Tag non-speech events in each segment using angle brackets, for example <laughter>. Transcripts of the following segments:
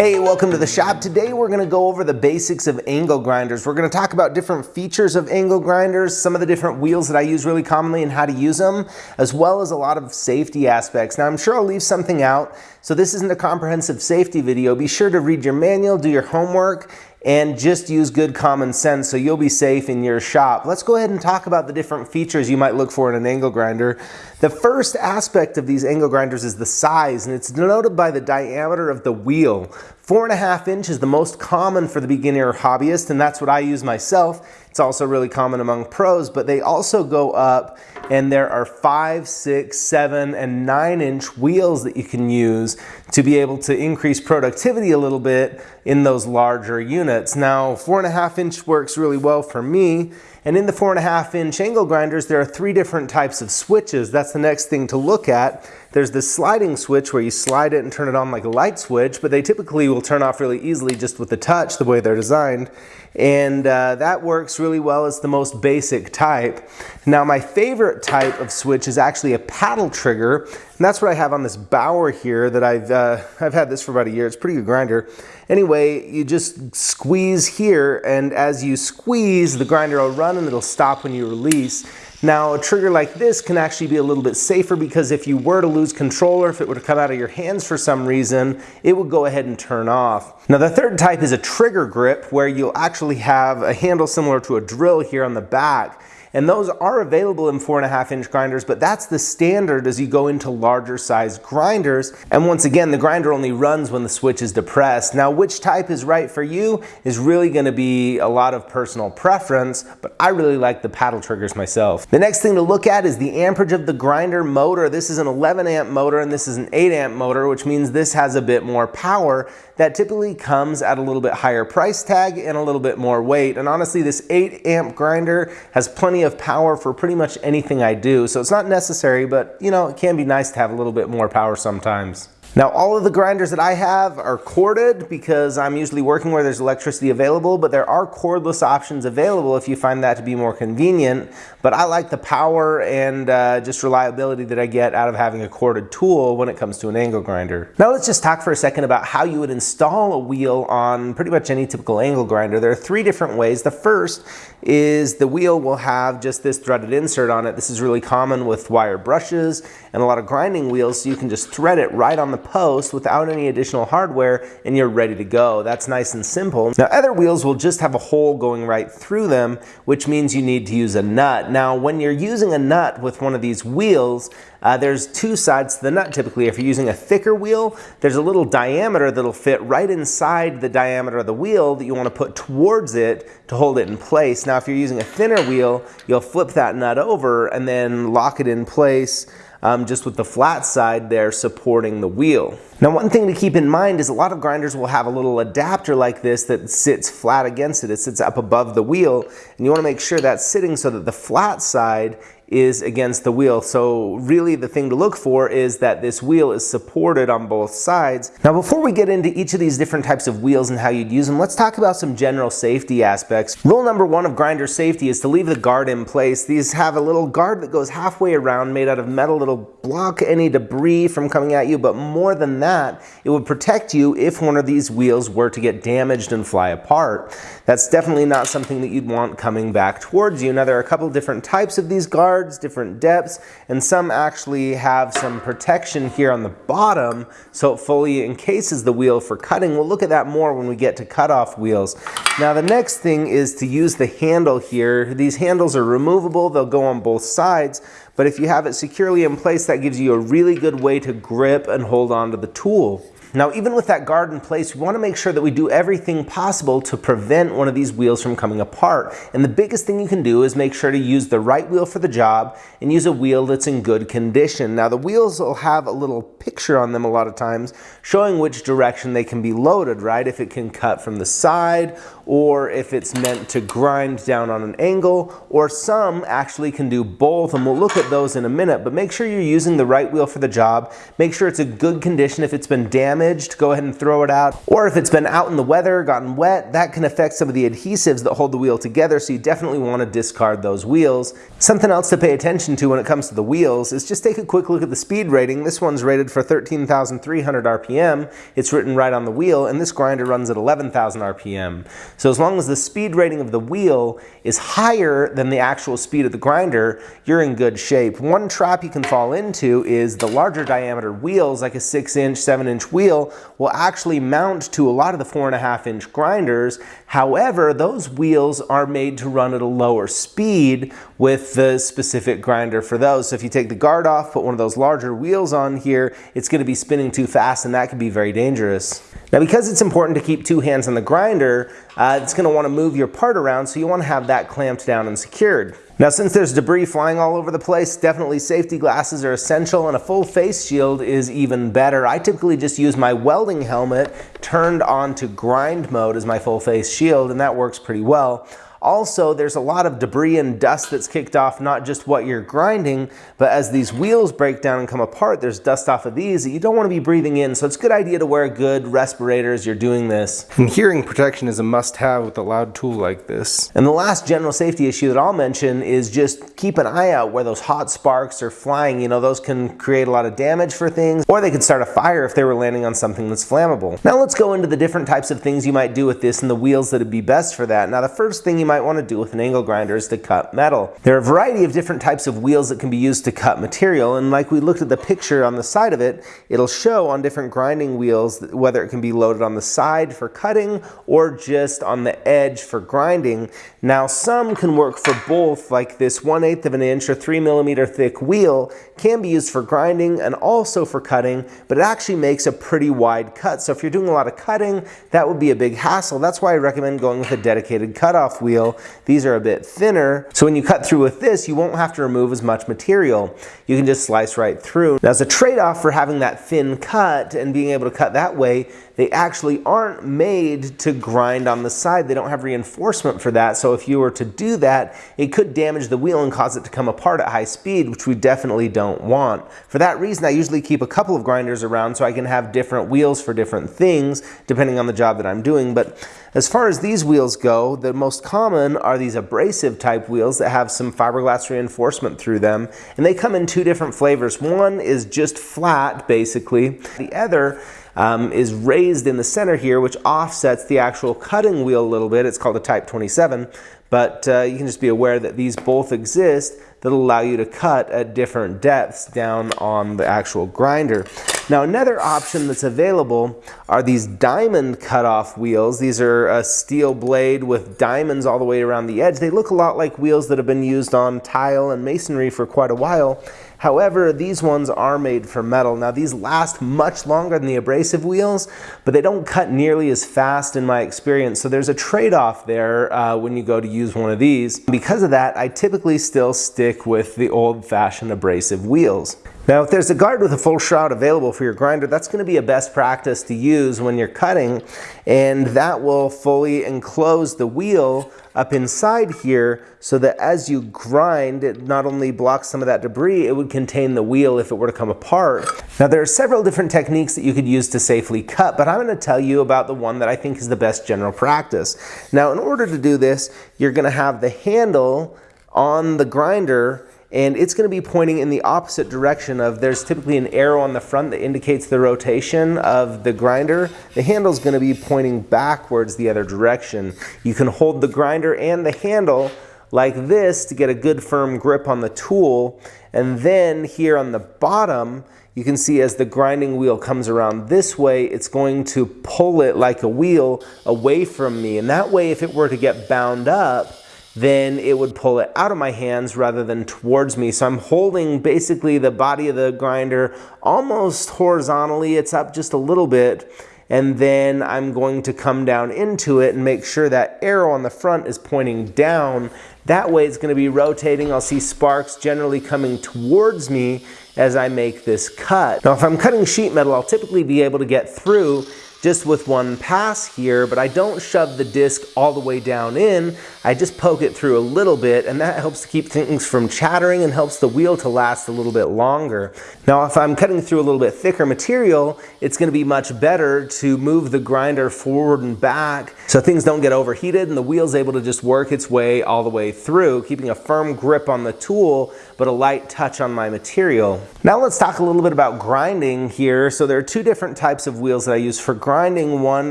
Hey, welcome to the shop. Today we're gonna go over the basics of angle grinders. We're gonna talk about different features of angle grinders, some of the different wheels that I use really commonly and how to use them, as well as a lot of safety aspects. Now I'm sure I'll leave something out, so this isn't a comprehensive safety video. Be sure to read your manual, do your homework, and just use good common sense so you'll be safe in your shop. Let's go ahead and talk about the different features you might look for in an angle grinder. The first aspect of these angle grinders is the size and it's denoted by the diameter of the wheel. Four and a half inch is the most common for the beginner or hobbyist and that's what I use myself. It's also really common among pros, but they also go up and there are five, six, seven, and nine inch wheels that you can use to be able to increase productivity a little bit in those larger units. Now, four and a half inch works really well for me. And in the four and a half inch angle grinders, there are three different types of switches. That's the next thing to look at. There's this sliding switch where you slide it and turn it on like a light switch, but they typically will turn off really easily just with the touch, the way they're designed. And uh, that works really well. It's the most basic type. Now my favorite type of switch is actually a paddle trigger. And that's what I have on this Bauer here that I've, uh, I've had this for about a year. It's a pretty good grinder. Anyway, you just squeeze here and as you squeeze, the grinder will run and it'll stop when you release. Now, a trigger like this can actually be a little bit safer because if you were to lose control or if it were to come out of your hands for some reason, it would go ahead and turn off. Now, the third type is a trigger grip where you'll actually have a handle similar to a drill here on the back and those are available in four and a half inch grinders, but that's the standard as you go into larger size grinders. And once again, the grinder only runs when the switch is depressed. Now, which type is right for you is really gonna be a lot of personal preference, but I really like the paddle triggers myself. The next thing to look at is the amperage of the grinder motor. This is an 11 amp motor and this is an 8 amp motor, which means this has a bit more power that typically comes at a little bit higher price tag and a little bit more weight. And honestly, this 8 amp grinder has plenty of power for pretty much anything I do. So it's not necessary, but you know, it can be nice to have a little bit more power sometimes. Now all of the grinders that I have are corded because I'm usually working where there's electricity available, but there are cordless options available if you find that to be more convenient. But I like the power and uh, just reliability that I get out of having a corded tool when it comes to an angle grinder. Now let's just talk for a second about how you would install a wheel on pretty much any typical angle grinder. There are three different ways. The first is the wheel will have just this threaded insert on it. This is really common with wire brushes and a lot of grinding wheels, so you can just thread it right on the post without any additional hardware and you're ready to go. That's nice and simple. Now other wheels will just have a hole going right through them, which means you need to use a nut. Now when you're using a nut with one of these wheels, uh, there's two sides to the nut typically. If you're using a thicker wheel, there's a little diameter that'll fit right inside the diameter of the wheel that you want to put towards it to hold it in place. Now if you're using a thinner wheel, you'll flip that nut over and then lock it in place um, just with the flat side there supporting the wheel. Now one thing to keep in mind is a lot of grinders will have a little adapter like this that sits flat against it. It sits up above the wheel and you want to make sure that's sitting so that the flat side is against the wheel. So really the thing to look for is that this wheel is supported on both sides. Now before we get into each of these different types of wheels and how you'd use them, let's talk about some general safety aspects. Rule number one of grinder safety is to leave the guard in place. These have a little guard that goes halfway around made out of metal that'll block any debris from coming at you, but more than that, it would protect you if one of these wheels were to get damaged and fly apart. That's definitely not something that you'd want coming back towards you. Now there are a couple different types of these guards different depths, and some actually have some protection here on the bottom so it fully encases the wheel for cutting. We'll look at that more when we get to cutoff wheels. Now the next thing is to use the handle here. These handles are removable, they'll go on both sides, but if you have it securely in place, that gives you a really good way to grip and hold on to the tool. Now, even with that guard in place, we want to make sure that we do everything possible to prevent one of these wheels from coming apart. And the biggest thing you can do is make sure to use the right wheel for the job and use a wheel that's in good condition. Now, the wheels will have a little picture on them a lot of times showing which direction they can be loaded, right? If it can cut from the side or if it's meant to grind down on an angle, or some actually can do both, and we'll look at those in a minute, but make sure you're using the right wheel for the job. Make sure it's a good condition. If it's been damaged, damaged, go ahead and throw it out. Or if it's been out in the weather, gotten wet, that can affect some of the adhesives that hold the wheel together, so you definitely want to discard those wheels. Something else to pay attention to when it comes to the wheels is just take a quick look at the speed rating. This one's rated for 13,300 RPM. It's written right on the wheel, and this grinder runs at 11,000 RPM. So as long as the speed rating of the wheel is higher than the actual speed of the grinder, you're in good shape. One trap you can fall into is the larger diameter wheels, like a six inch, seven inch wheel, will actually mount to a lot of the four and a half inch grinders. However, those wheels are made to run at a lower speed with the specific grinder for those. So if you take the guard off, put one of those larger wheels on here, it's gonna be spinning too fast and that can be very dangerous. Now because it's important to keep two hands on the grinder, uh, it's going to want to move your part around so you want to have that clamped down and secured. Now since there's debris flying all over the place, definitely safety glasses are essential and a full face shield is even better. I typically just use my welding helmet turned on to grind mode as my full face shield and that works pretty well. Also, there's a lot of debris and dust that's kicked off not just what you're grinding, but as these wheels break down and come apart, there's dust off of these that you don't want to be breathing in. So it's a good idea to wear a good respirator as you're doing this. And hearing protection is a must-have with a loud tool like this. And the last general safety issue that I'll mention is just keep an eye out where those hot sparks are flying. You know, those can create a lot of damage for things, or they could start a fire if they were landing on something that's flammable. Now let's go into the different types of things you might do with this and the wheels that would be best for that. Now the first thing you might want to do with an angle grinder is to cut metal. There are a variety of different types of wheels that can be used to cut material and like we looked at the picture on the side of it, it'll show on different grinding wheels whether it can be loaded on the side for cutting or just on the edge for grinding. Now some can work for both like this 1 8th of an inch or 3 millimeter thick wheel can be used for grinding and also for cutting but it actually makes a pretty wide cut. So if you're doing a lot of cutting that would be a big hassle. That's why I recommend going with a dedicated cutoff wheel. These are a bit thinner, so when you cut through with this, you won't have to remove as much material. You can just slice right through. Now, as a trade-off for having that thin cut and being able to cut that way, they actually aren't made to grind on the side. They don't have reinforcement for that. So if you were to do that, it could damage the wheel and cause it to come apart at high speed, which we definitely don't want. For that reason, I usually keep a couple of grinders around so I can have different wheels for different things, depending on the job that I'm doing. But as far as these wheels go, the most common are these abrasive type wheels that have some fiberglass reinforcement through them. And they come in two different flavors. One is just flat, basically. The other um, is raised in the center here, which offsets the actual cutting wheel a little bit. It's called a Type 27, but uh, you can just be aware that these both exist that allow you to cut at different depths down on the actual grinder. Now another option that's available are these diamond cutoff wheels. These are a steel blade with diamonds all the way around the edge. They look a lot like wheels that have been used on tile and masonry for quite a while However, these ones are made for metal. Now these last much longer than the abrasive wheels, but they don't cut nearly as fast in my experience. So there's a trade-off there uh, when you go to use one of these. Because of that, I typically still stick with the old-fashioned abrasive wheels. Now, if there's a guard with a full shroud available for your grinder, that's going to be a best practice to use when you're cutting, and that will fully enclose the wheel up inside here so that as you grind, it not only blocks some of that debris, it would contain the wheel if it were to come apart. Now, there are several different techniques that you could use to safely cut, but I'm going to tell you about the one that I think is the best general practice. Now, in order to do this, you're going to have the handle on the grinder and it's going to be pointing in the opposite direction of there's typically an arrow on the front that indicates the rotation of the grinder. The handle is going to be pointing backwards the other direction. You can hold the grinder and the handle like this to get a good firm grip on the tool and then here on the bottom you can see as the grinding wheel comes around this way, it's going to pull it like a wheel away from me. And that way, if it were to get bound up, then it would pull it out of my hands rather than towards me. So I'm holding basically the body of the grinder almost horizontally. It's up just a little bit. And then I'm going to come down into it and make sure that arrow on the front is pointing down. That way it's going to be rotating. I'll see sparks generally coming towards me as I make this cut. Now if I'm cutting sheet metal, I'll typically be able to get through just with one pass here, but I don't shove the disc all the way down in. I just poke it through a little bit and that helps to keep things from chattering and helps the wheel to last a little bit longer. Now if I'm cutting through a little bit thicker material, it's gonna be much better to move the grinder forward and back so things don't get overheated and the wheel's able to just work its way all the way through, keeping a firm grip on the tool, but a light touch on my material. Now let's talk a little bit about grinding here. So there are two different types of wheels that I use for grinding. Grinding one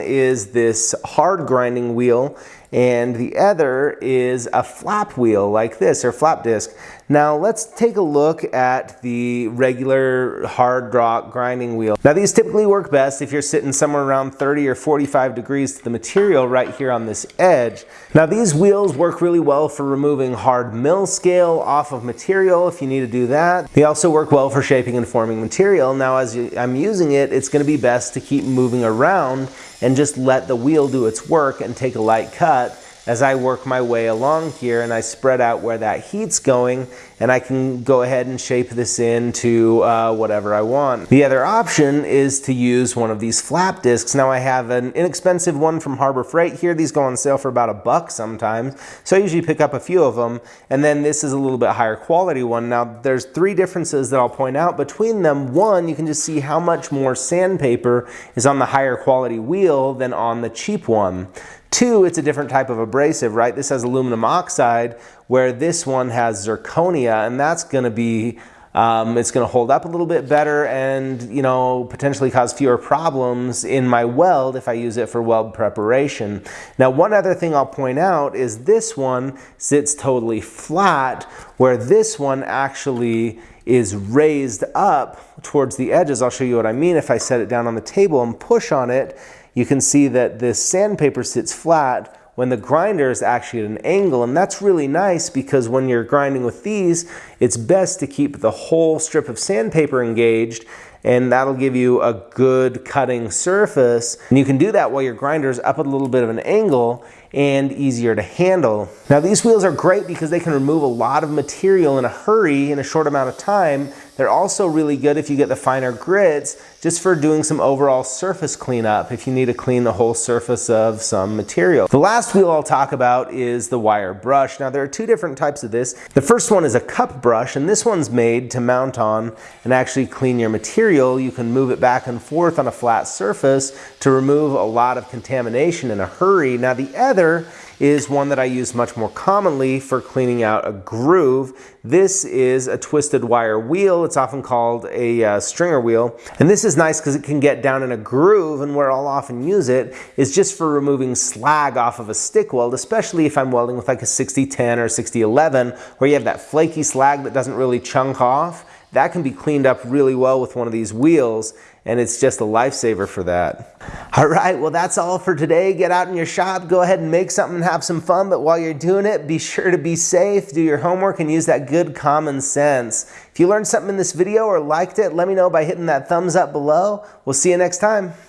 is this hard grinding wheel and the other is a flap wheel like this or flap disc. Now let's take a look at the regular hard rock grinding wheel. Now these typically work best if you're sitting somewhere around 30 or 45 degrees to the material right here on this edge. Now these wheels work really well for removing hard mill scale off of material if you need to do that. They also work well for shaping and forming material. Now as I'm using it, it's gonna be best to keep moving around and just let the wheel do its work and take a light cut as I work my way along here and I spread out where that heat's going and I can go ahead and shape this into uh, whatever I want. The other option is to use one of these flap discs. Now I have an inexpensive one from Harbor Freight here. These go on sale for about a buck sometimes. So I usually pick up a few of them. And then this is a little bit higher quality one. Now there's three differences that I'll point out between them. One, you can just see how much more sandpaper is on the higher quality wheel than on the cheap one. Two, it's a different type of abrasive, right? This has aluminum oxide, where this one has zirconia, and that's gonna be, um, it's gonna hold up a little bit better and, you know, potentially cause fewer problems in my weld if I use it for weld preparation. Now, one other thing I'll point out is this one sits totally flat, where this one actually is raised up towards the edges. I'll show you what I mean if I set it down on the table and push on it you can see that this sandpaper sits flat when the grinder is actually at an angle and that's really nice because when you're grinding with these it's best to keep the whole strip of sandpaper engaged and that'll give you a good cutting surface. And you can do that while your grinder is up at a little bit of an angle and easier to handle. Now these wheels are great because they can remove a lot of material in a hurry in a short amount of time. They're also really good if you get the finer grits just for doing some overall surface cleanup if you need to clean the whole surface of some material. The last wheel I'll talk about is the wire brush. Now there are two different types of this. The first one is a cup brush and this one's made to mount on and actually clean your material. You can move it back and forth on a flat surface to remove a lot of contamination in a hurry. Now the other is one that I use much more commonly for cleaning out a groove. This is a twisted wire wheel. It's often called a uh, stringer wheel. And this is nice because it can get down in a groove and where I'll often use it is just for removing slag off of a stick weld, especially if I'm welding with like a 6010 or 6011 where you have that flaky slag that doesn't really chunk off. That can be cleaned up really well with one of these wheels and it's just a lifesaver for that. <laughs> All right, well that's all for today. Get out in your shop, go ahead and make something and have some fun, but while you're doing it, be sure to be safe, do your homework, and use that good common sense. If you learned something in this video or liked it, let me know by hitting that thumbs up below. We'll see you next time.